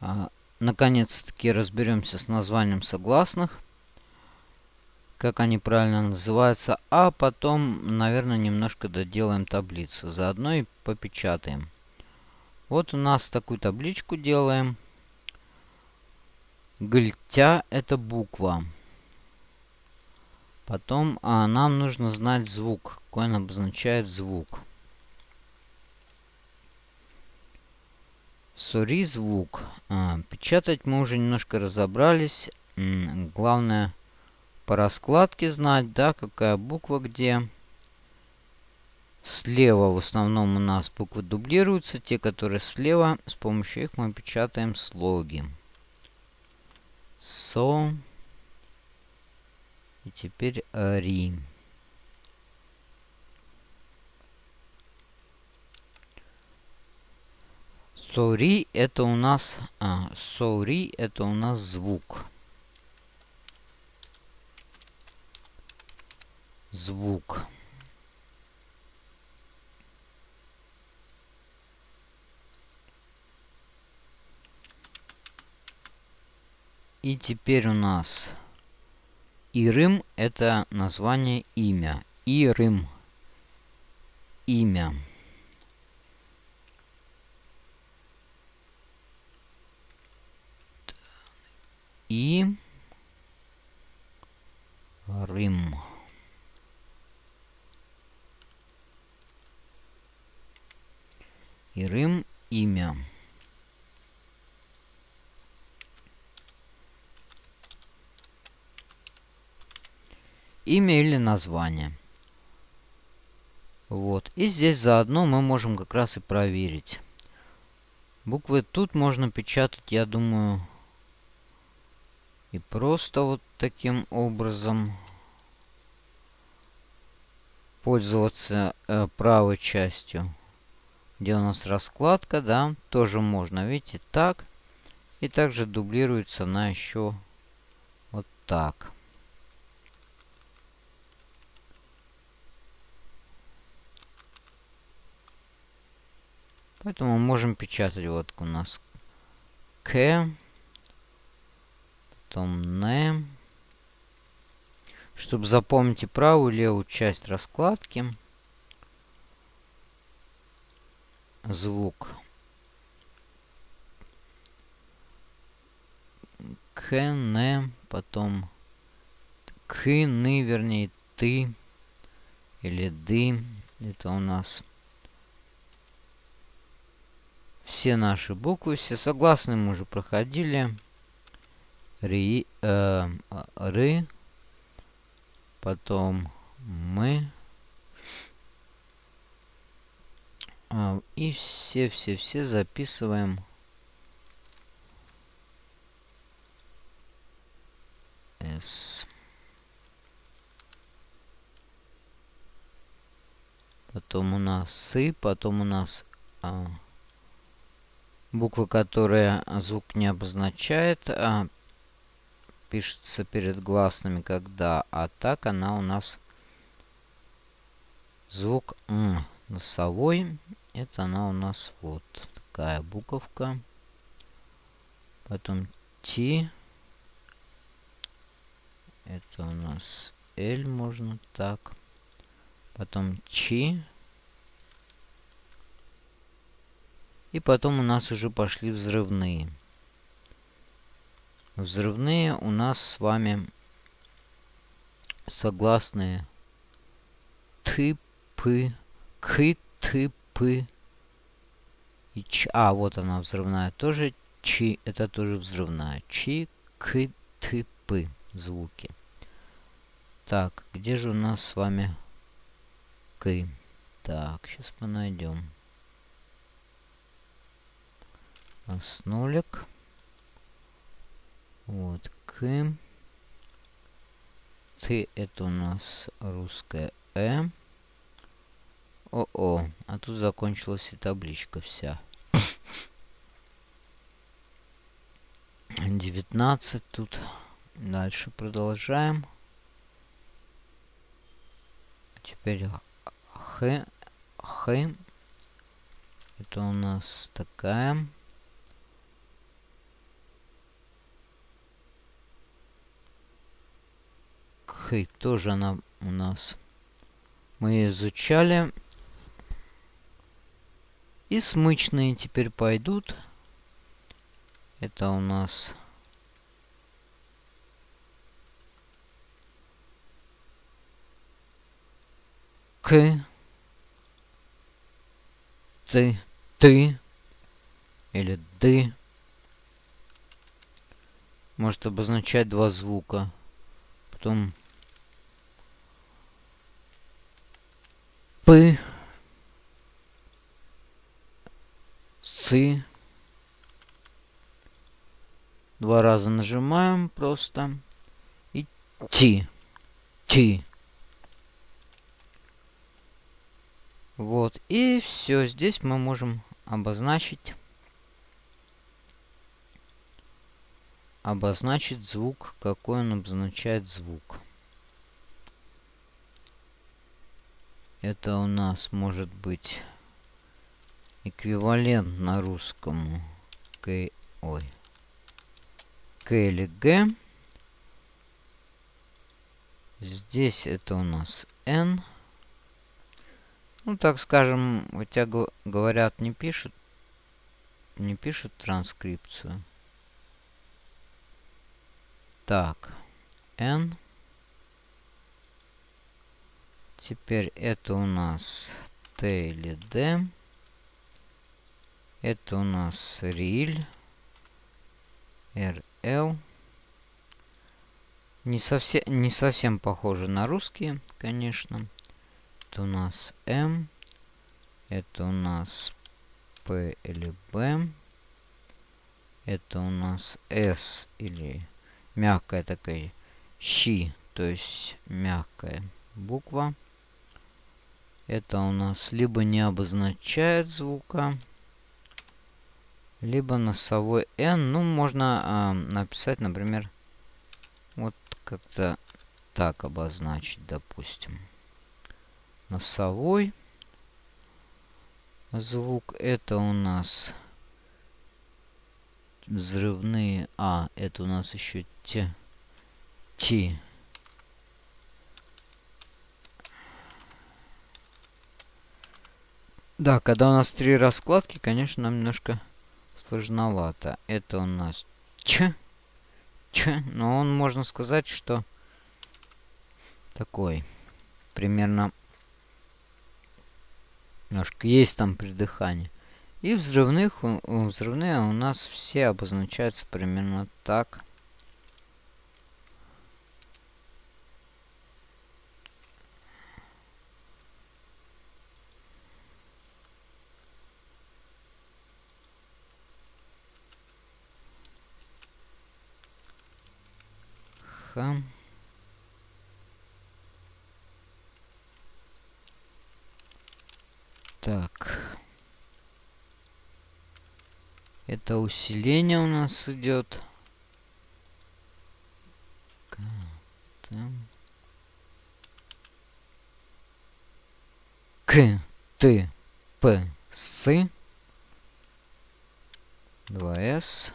А, Наконец-таки разберемся с названием согласных. Как они правильно называются. А потом, наверное, немножко доделаем таблицу. Заодно и попечатаем. Вот у нас такую табличку делаем. Гультя это буква. Потом а, нам нужно знать звук. Какой он обозначает звук. Сори звук. А, печатать мы уже немножко разобрались. Главное по раскладке знать, да, какая буква где. Слева в основном у нас буквы дублируются. Те, которые слева, с помощью их мы печатаем слоги. Со. И теперь ри. Сори это у нас... А, это у нас звук. Звук. И теперь у нас Ирым это название имя. Ирым. Имя. И Рим. Ирым имя. имя или название. Вот. И здесь заодно мы можем как раз и проверить. Буквы тут можно печатать, я думаю, и просто вот таким образом пользоваться э, правой частью. Где у нас раскладка, да, тоже можно. Видите, так. И также дублируется на еще вот так. Поэтому можем печатать вот у нас К, потом Н. Чтобы запомнить и правую и левую часть раскладки. Звук. К, Н, потом К, Ны, вернее, Ты или Ды. Это у нас все наши буквы, все согласные мы уже проходили. Ри, э, ры, потом мы. А, и все-все-все записываем. С. Потом у нас сы, потом у нас а, Буква, которая звук не обозначает, а пишется перед гласными, когда, а так она у нас звук М носовой. Это она у нас вот такая буковка. Потом Т. Это у нас L можно так. Потом Ч. И потом у нас уже пошли взрывные. Взрывные у нас с вами согласные ты, пы, к, ты, пы и ч. А, вот она взрывная тоже. Чи, это тоже взрывная. Чи, к, ты, пы звуки. Так, где же у нас с вами к? Так, сейчас мы найдем с нолик. Вот, к. Ты это у нас русская Э. О-о, а тут закончилась и табличка вся. 19 тут. Дальше продолжаем. Теперь Х. Х. Это у нас такая. Хей, тоже она у нас. Мы изучали. И смычные теперь пойдут. Это у нас... К. Ты. Ты. Или ды. Может обозначать два звука. Потом... П. Цы. Два раза нажимаем просто. И ти. Ти. Вот. И все. Здесь мы можем обозначить обозначить звук, какой он обозначает звук. Это у нас может быть эквивалент на русскому к, ой, к или г. Здесь это у нас n. Ну, так скажем, хотя говорят, не пишут, не пишут транскрипцию. Так, n. Теперь это у нас t или d. Это у нас риль. rl. Не совсем, не совсем похоже на русские, конечно. Это у нас m. Это у нас p или b. Это у нас s или мягкая такая щи, то есть мягкая буква. Это у нас либо не обозначает звука, либо носовой N. Ну, можно э, написать, например, вот как-то так обозначить, допустим. Носовой звук это у нас взрывные. А, это у нас еще те. Ти. Да, когда у нас три раскладки, конечно, нам немножко сложновато. Это у нас Ч. Ч. Но он, можно сказать, что такой. Примерно немножко есть там придыхание. И взрывных, взрывные у нас все обозначаются примерно так. Ха. Так. Это усиление у нас идет. К, Т, П, С. 2С.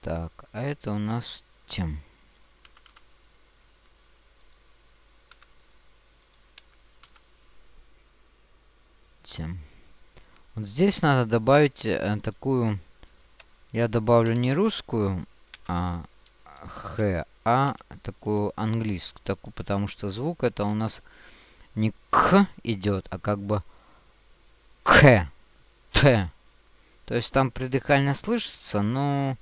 Так, а это у нас тем. Тем. Вот здесь надо добавить э, такую... Я добавлю не русскую, а х, а такую английскую, такую, потому что звук это у нас не к идет, а как бы к, т. То есть там придыхально слышится, но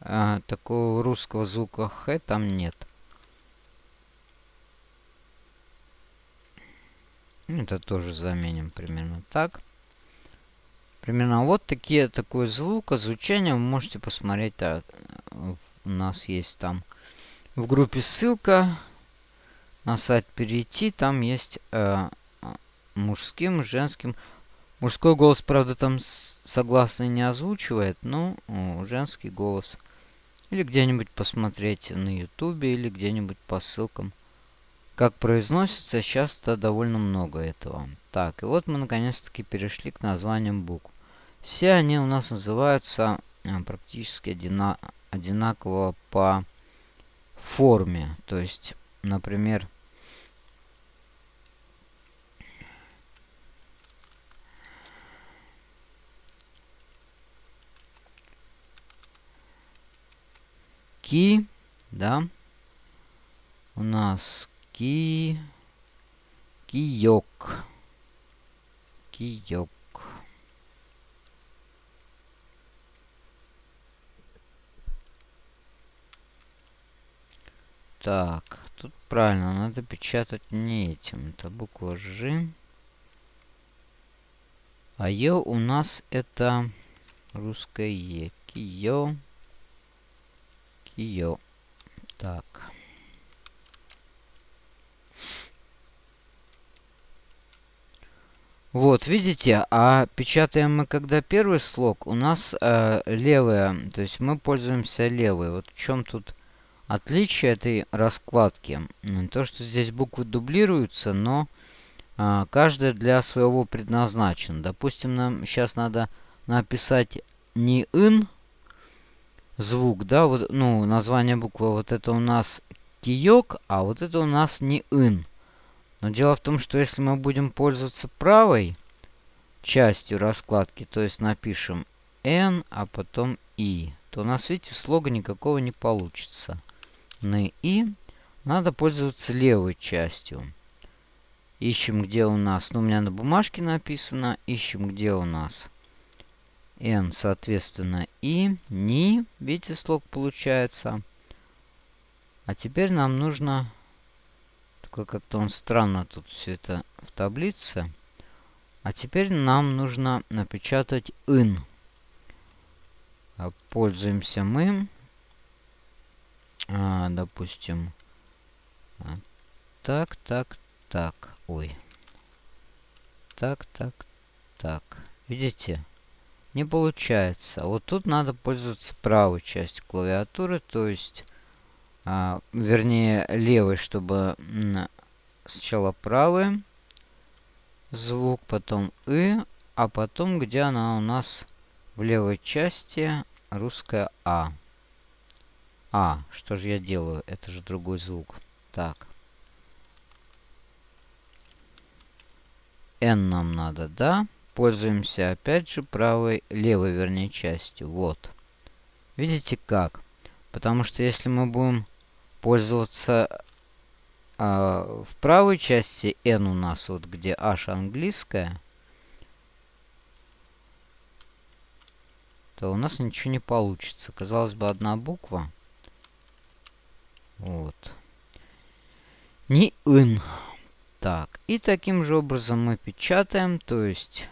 э, такого русского звука х там нет. Это тоже заменим примерно так. Примерно вот такие, такой звук, звучание вы можете посмотреть. Так, у нас есть там в группе ссылка на сайт перейти. Там есть э, мужским, женским. Мужской голос, правда, там согласно не озвучивает, но женский голос. Или где-нибудь посмотреть на ютубе, или где-нибудь по ссылкам. Как произносится, сейчас-то довольно много этого. Так, и вот мы наконец-таки перешли к названиям букв. Все они у нас называются э, практически одина одинаково по форме. То есть, например, ки, да, у нас ки, киёк, киёк. Так, тут правильно, надо печатать не этим. Это буква Ж. А Ё у нас это русское Е. Киё. Киё. Так. Вот, видите, а печатаем мы когда первый слог, у нас э, левая, то есть мы пользуемся левой. Вот в чем тут Отличие этой раскладки, то что здесь буквы дублируются, но а, каждая для своего предназначена. Допустим, нам сейчас надо написать не «ин» звук, да, вот, ну, название буквы, вот это у нас киёк, а вот это у нас не «ин». Но дело в том, что если мы будем пользоваться правой частью раскладки, то есть напишем «н», а потом «и», то у нас, видите, слога никакого не получится на «и», надо пользоваться левой частью. Ищем, где у нас, ну, у меня на бумажке написано, ищем, где у нас n, соответственно, и, ни, видите, слог получается. А теперь нам нужно, только как-то он странно тут все это в таблице. А теперь нам нужно напечатать in. Пользуемся мы а, допустим, а, так, так, так, ой. Так, так, так. Видите? Не получается. Вот тут надо пользоваться правой частью клавиатуры, то есть, а, вернее, левой, чтобы сначала правый звук, потом «и», а потом, где она у нас в левой части, русская «а». А, что же я делаю? Это же другой звук. Так. N нам надо, да? Пользуемся опять же правой, левой, вернее, частью. Вот. Видите как? Потому что если мы будем пользоваться э, в правой части N у нас, вот где H английская, то у нас ничего не получится. Казалось бы, одна буква. Вот. Не ин. Так, и таким же образом мы печатаем, то есть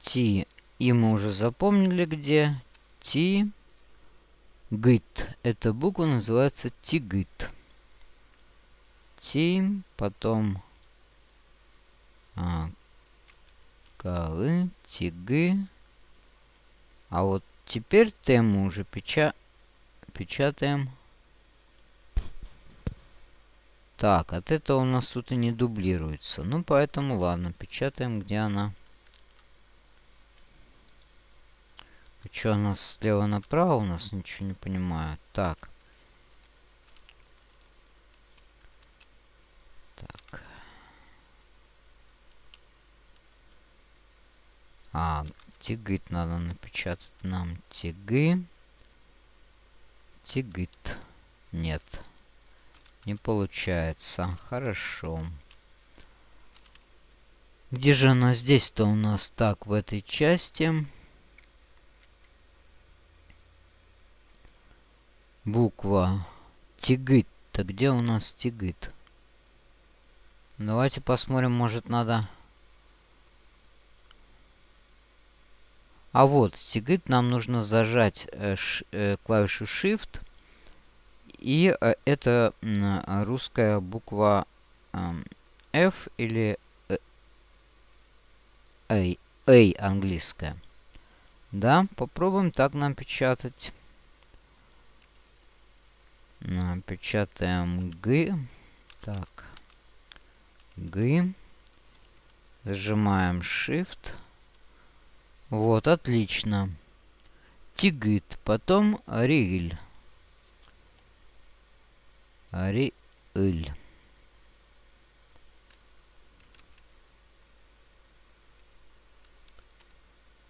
T, и мы уже запомнили где. T, гит. Эта буква называется тигит. T, потом а, калы, тигы. А вот Теперь тему уже печа... печатаем. Так, от этого у нас тут и не дублируется. Ну, поэтому ладно, печатаем, где она. Что у нас слева направо? У нас ничего не понимаю. Так. Так. А, Тигит надо напечатать нам. Тигы. Тигит. Нет. Не получается. Хорошо. Где же она здесь-то у нас? Так, в этой части. Буква Тигит-то где у нас Тигит? Давайте посмотрим, может надо А вот, сигит нам нужно зажать э, э, клавишу Shift. И э, это русская буква э, F или A, A английская. Да, попробуем так нам печатать. Печатаем G. Так. G. Зажимаем Shift. Вот, отлично. Тигит. Потом Риль. Риль.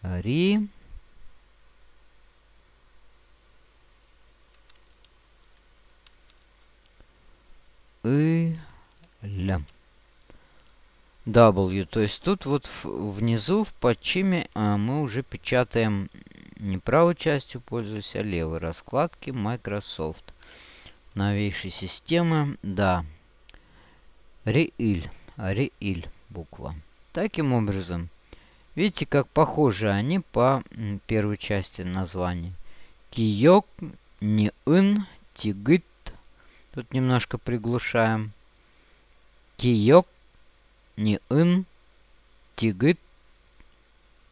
Ри. И. Ля. W. То есть тут вот внизу в подчиме а, мы уже печатаем не правой частью пользуюсь, а левой раскладки Microsoft. Новейшей системы, да. Реиль. Реиль буква. Таким образом, видите, как похожи они по первой части названия. Киёк, не ин, тигит. Тут немножко приглушаем. Киёк, не ин, тигит,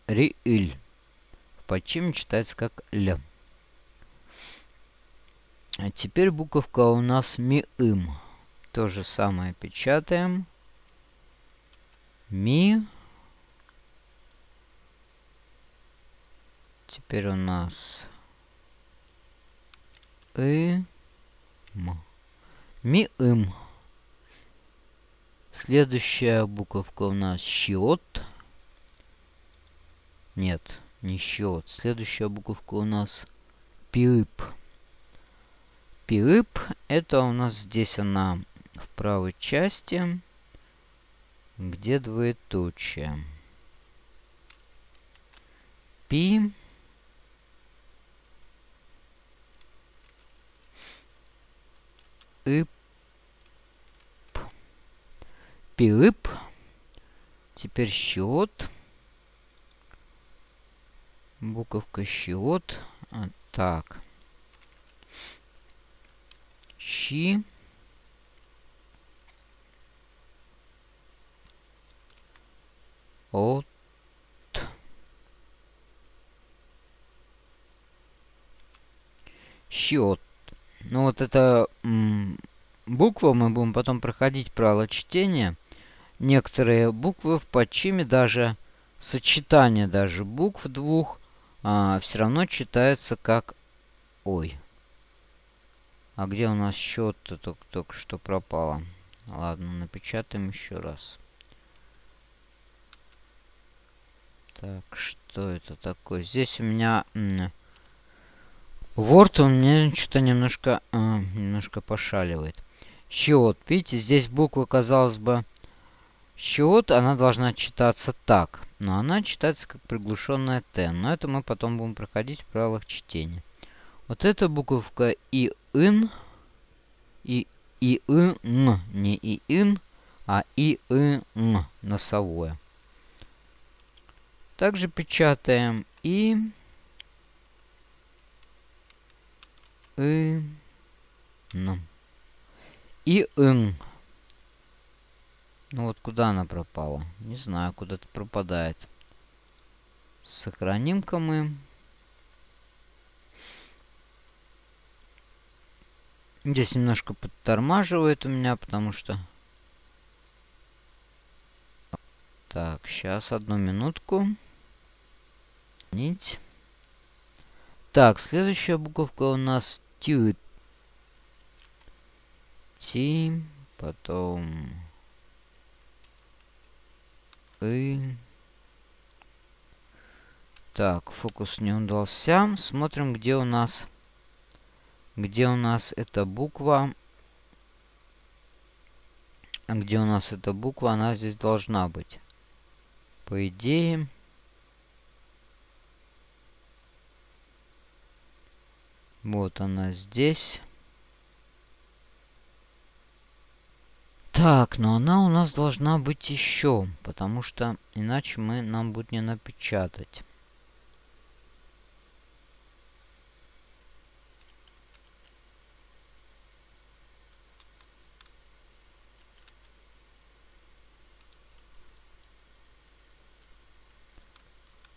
рииль. В подчиме читается как л. А теперь буковка у нас ми-ым. То же самое печатаем. Ми. Теперь у нас и м. Ми-ым. Следующая буковка у нас счет. Нет, не счет. Следующая буковка у нас пип. Пип это у нас здесь она в правой части, где двоеточие. Пи. Ип. Пип. Теперь счет. Буковка счет. А, так. Щи. От. Счет. Ну вот это буква мы будем потом проходить правило чтения. Некоторые буквы в подчиме даже сочетание даже букв двух а, все равно читается как ой. А где у нас счет-то только, только что пропало? Ладно, напечатаем еще раз. Так, что это такое? Здесь у меня... Word у меня что-то немножко, э, немножко пошаливает. Счет. Видите, здесь буква, казалось бы, счет, она должна читаться так. Но она читается как приглушенная Т. Но это мы потом будем проходить в правилах чтения. Вот эта буковка и ин, и и ин, не и ин, а и ин, носовое. Также печатаем и и н. И ин. Ну вот куда она пропала? Не знаю, куда-то пропадает. Сохраним-ка мы. Здесь немножко подтормаживает у меня, потому что... Так, сейчас одну минутку. Нить. Так, следующая буковка у нас Т. Ти, потом... Так, фокус не удался. Смотрим, где у нас где у нас эта буква. Где у нас эта буква, она здесь должна быть. По идее... Вот она здесь. Так, но она у нас должна быть еще, потому что иначе мы нам будет не напечатать.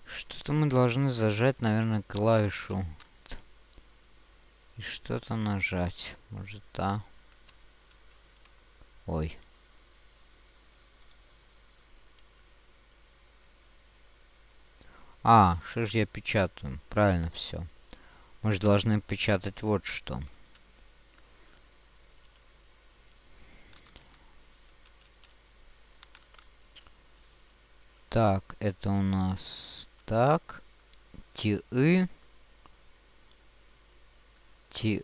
Что-то мы должны зажать, наверное, клавишу. И что-то нажать. Может, да. Ой. А, что же я печатаю? Правильно все. Мы же должны печатать вот что. Так, это у нас так. Ти и. Ти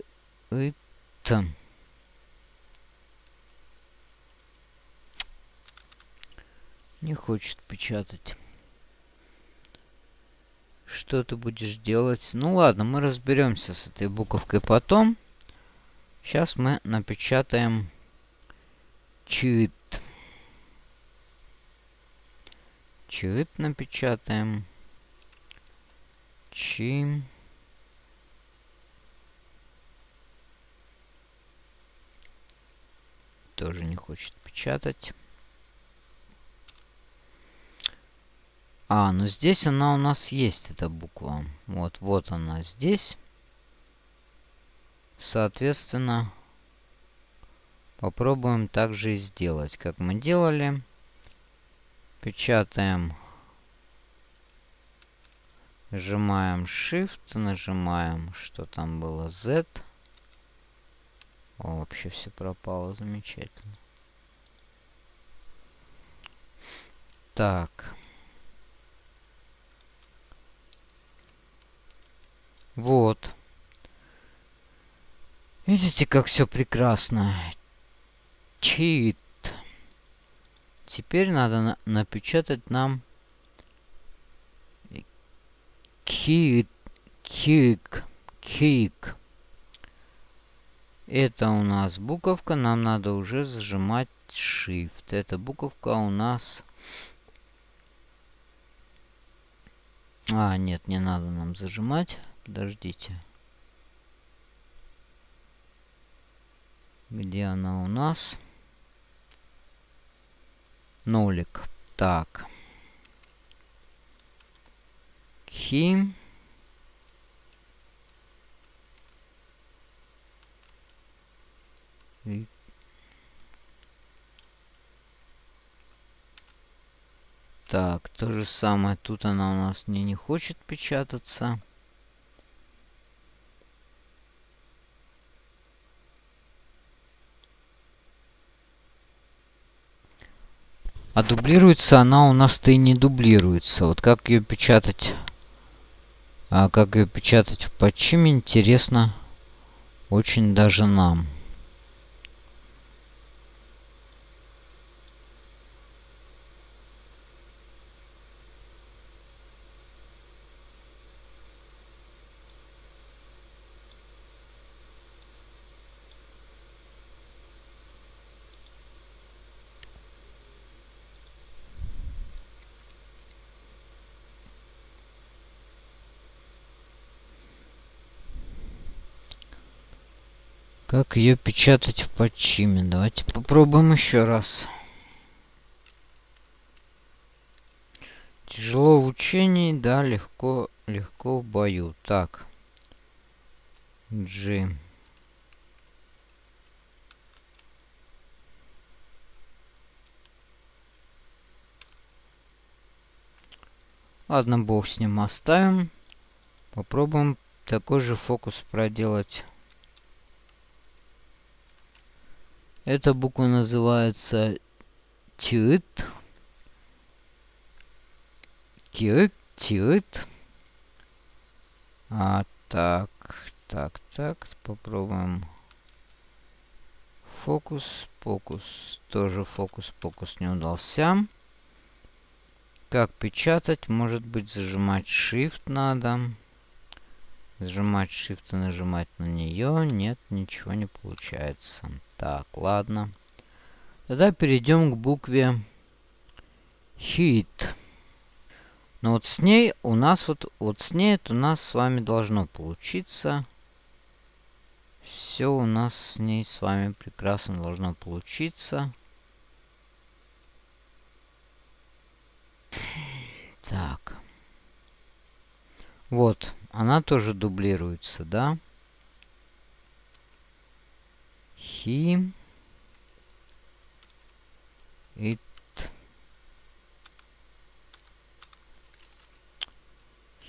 и т. Не хочет печатать. Что ты будешь делать? Ну ладно, мы разберемся с этой буковкой потом. Сейчас мы напечатаем чит. Чит напечатаем. Чи. Тоже не хочет печатать. А, ну здесь она у нас есть, эта буква. Вот, вот она здесь. Соответственно, попробуем также и сделать, как мы делали. Печатаем. Нажимаем Shift, нажимаем, что там было, Z. О, вообще все пропало, замечательно. Так. Вот. Видите, как все прекрасно. Чит. Теперь надо на напечатать нам кик, кик, кик. Это у нас буковка, нам надо уже сжимать Shift. Эта буковка у нас... А, нет, не надо нам зажимать. Подождите. Где она у нас? Нолик. Так. Хим. И Так, то же самое. Тут она у нас не, не хочет печататься. А дублируется она у нас-то и не дублируется. Вот как ее печатать... А как ее печатать в подчиме, интересно очень даже нам. Как ее печатать в подчиме? Давайте попробуем еще раз. Тяжело в учении, да, легко, легко в бою. Так. G. Ладно, бог с ним оставим. Попробуем такой же фокус проделать Эта буква называется тит. Тит, тит. А, так, так, так, попробуем. Фокус, фокус, тоже фокус, фокус не удался. Как печатать? Может быть, зажимать Shift надо. Зажимать Shift и нажимать на нее. Нет, ничего не получается. Так, ладно. Тогда перейдем к букве Hit. Но вот с ней у нас вот, вот с ней это у нас с вами должно получиться. Все у нас с ней с вами прекрасно должно получиться. Так. Вот, она тоже дублируется, да? He it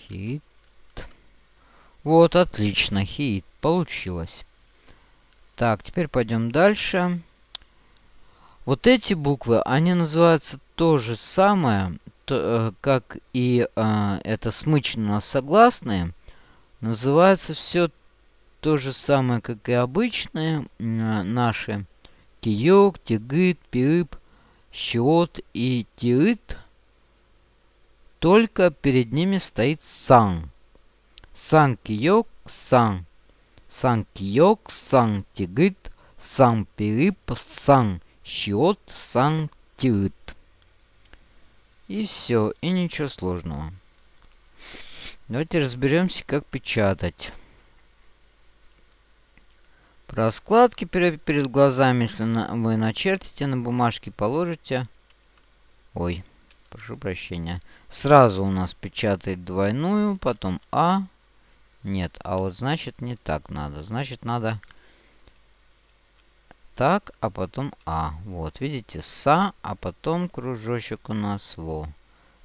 hit Вот, отлично, хит, получилось. Так, теперь пойдем дальше. Вот эти буквы, они называются то же самое, то, э, как и э, это смычно согласные. Называется все то же самое, как и обычные э, наши. Киёк, тигыт, пирып, щиот и тирыт. Только перед ними стоит сан. Сан киёк, сан. Сан киёк, сан тигыт, сан пирып, сан щиот, сан тирыт. И все, и ничего сложного. Давайте разберемся, как печатать. Раскладки перед, глазами, если вы начертите на бумажке, положите... Ой, прошу прощения. Сразу у нас печатает двойную, потом А. Нет, а вот значит не так надо. Значит надо так, а потом А. Вот, видите, Са, а потом кружочек у нас Во.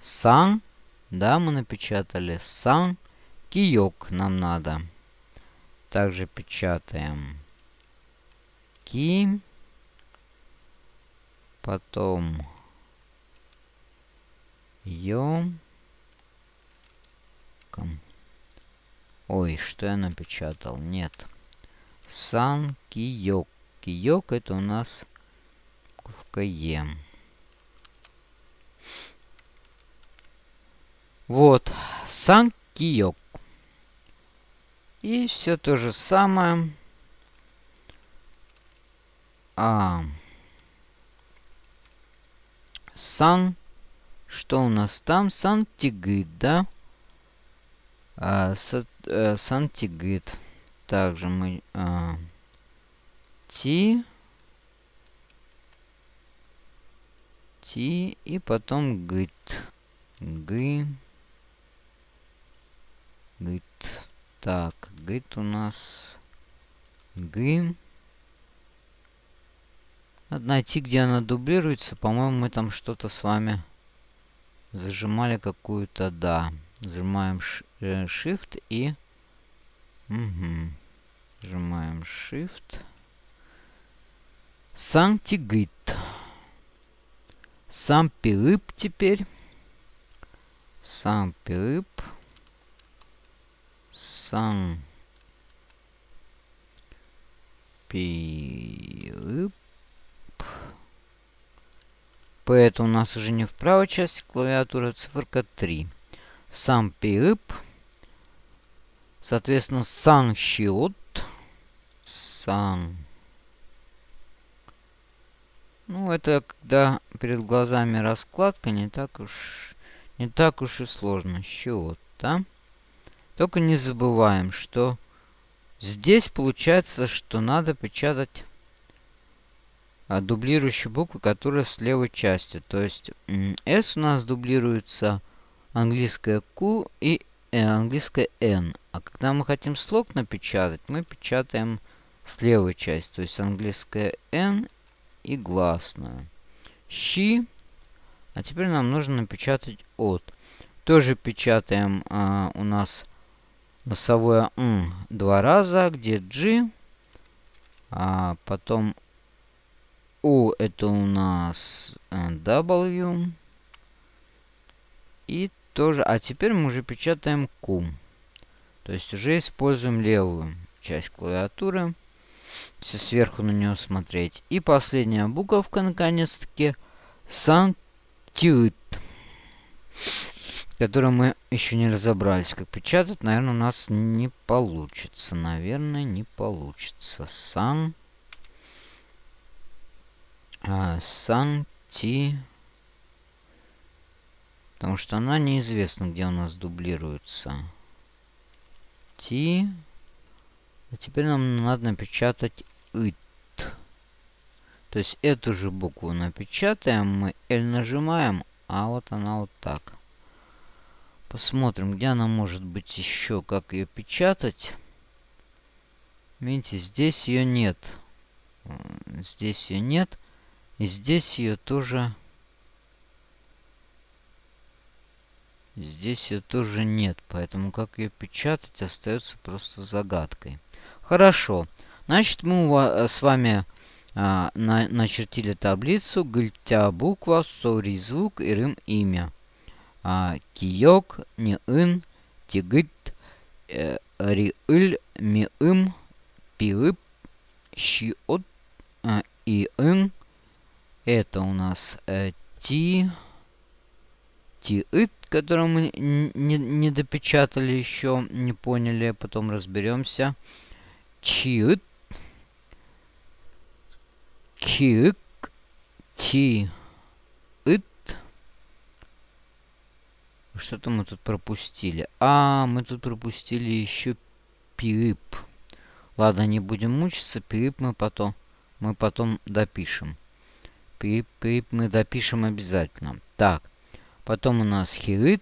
Сан, да, мы напечатали. Сан, киёк нам надо. Также печатаем ки. Потом ё. Ой, что я напечатал? Нет. Сан киёк. Киёк это у нас буковка Е. Вот. Сан киёк. И все то же самое. А. Сан. Что у нас там? Сантигыт, да? А, са, а, сантигыт. Также мы... А, ти. Ти. И потом гыт. Гы. Гыт. Так, гыт у нас... Гы. Надо найти, где она дублируется. По-моему, мы там что-то с вами зажимали какую-то, да. Зажимаем э, Shift и... Угу. Нажимаем Shift. Сантигит. Сам пирып теперь. Сам пирып. Сам пирып. П это у нас уже не в правой части клавиатуры, циферка 3. Сам пирып. Соответственно, сан счет. Сан. Ну, это когда перед глазами раскладка, не так уж, не так уж и сложно. Счет, да? Только не забываем, что здесь получается, что надо печатать а, дублирующие буквы, которые с левой части. То есть S у нас дублируется английская Q и э, английская N. А когда мы хотим слог напечатать, мы печатаем с левой части. То есть английская N и гласную. Щи. А теперь нам нужно напечатать от. Тоже печатаем а, у нас носовое М два раза, где G. А потом у это у нас э, W. И тоже... А теперь мы уже печатаем Q. То есть уже используем левую часть клавиатуры. Если сверху на нее смотреть. И последняя буковка, наконец-таки. Сантит. Которую мы еще не разобрались. Как печатать, наверное, у нас не получится. Наверное, не получится. Сан а, Санти... Потому что она неизвестна, где у нас дублируется. Ти... А теперь нам надо напечатать ит. То есть эту же букву напечатаем, мы L нажимаем, а вот она вот так. Посмотрим, где она может быть еще, как ее печатать. Видите, здесь ее нет. Здесь ее нет. И здесь ее тоже... Здесь ее тоже нет, поэтому как ее печатать остается просто загадкой. Хорошо. Значит, мы с вами а, на, начертили таблицу гыльтя буква, сори звук и рым имя. А, киёк, не ын, тигыт, э, риыль, миым, пиып, щиот и ын. Это у нас э, ти, тиыт, который мы не, не допечатали еще, не поняли, потом разберемся. Чиыт, кик, ти, ит. Что-то мы тут пропустили. А, мы тут пропустили еще пип. Ладно, не будем мучиться. Пип мы потом, мы потом допишем. Пип, пип мы допишем обязательно. Так, потом у нас хирит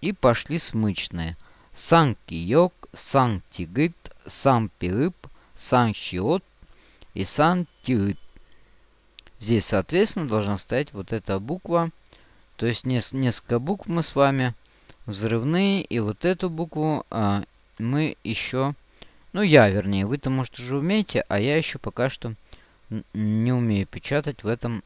и пошли смычные. Санкиёк, санктигит, сампирып, санщиот и сантирит. Здесь, соответственно, должна стоять вот эта буква. То есть несколько букв мы с вами взрывные. И вот эту букву а, мы еще... Ну, я, вернее. Вы-то, может, уже умеете, а я еще пока что не умею печатать в этом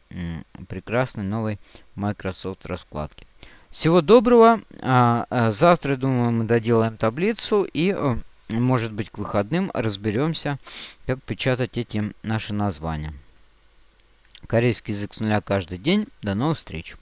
прекрасной новой Microsoft раскладке. Всего доброго. А, а, завтра, думаю, мы доделаем таблицу и, э, может быть, к выходным разберемся, как печатать эти наши названия. Корейский язык с нуля каждый день. До новых встреч!